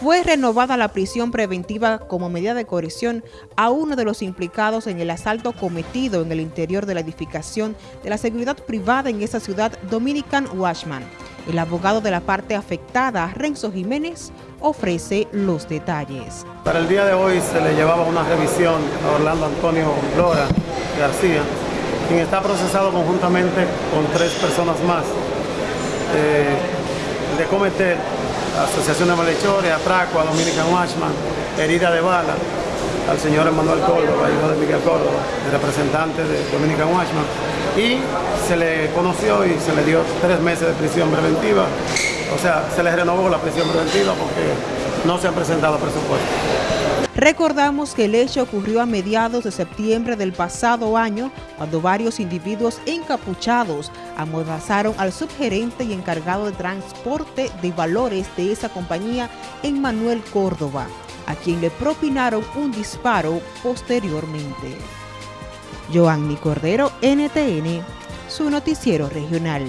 fue renovada la prisión preventiva como medida de coerción a uno de los implicados en el asalto cometido en el interior de la edificación de la seguridad privada en esa ciudad, Dominican Washman. El abogado de la parte afectada, Renzo Jiménez, ofrece los detalles. Para el día de hoy se le llevaba una revisión a Orlando Antonio Lora García, quien está procesado conjuntamente con tres personas más eh, de cometer Asociación de Malhechores, Atraco, a Dominican Watchman, herida de bala al señor Emanuel Córdoba, hijo de Miguel Córdoba, el representante de Dominican Watchman, y se le conoció y se le dio tres meses de prisión preventiva, o sea, se le renovó la prisión preventiva porque no se han presentado presupuestos. Recordamos que el hecho ocurrió a mediados de septiembre del pasado año, cuando varios individuos encapuchados amordazaron al subgerente y encargado de transporte de valores de esa compañía en Manuel Córdoba, a quien le propinaron un disparo posteriormente. Joanny Cordero, NTN, su noticiero regional.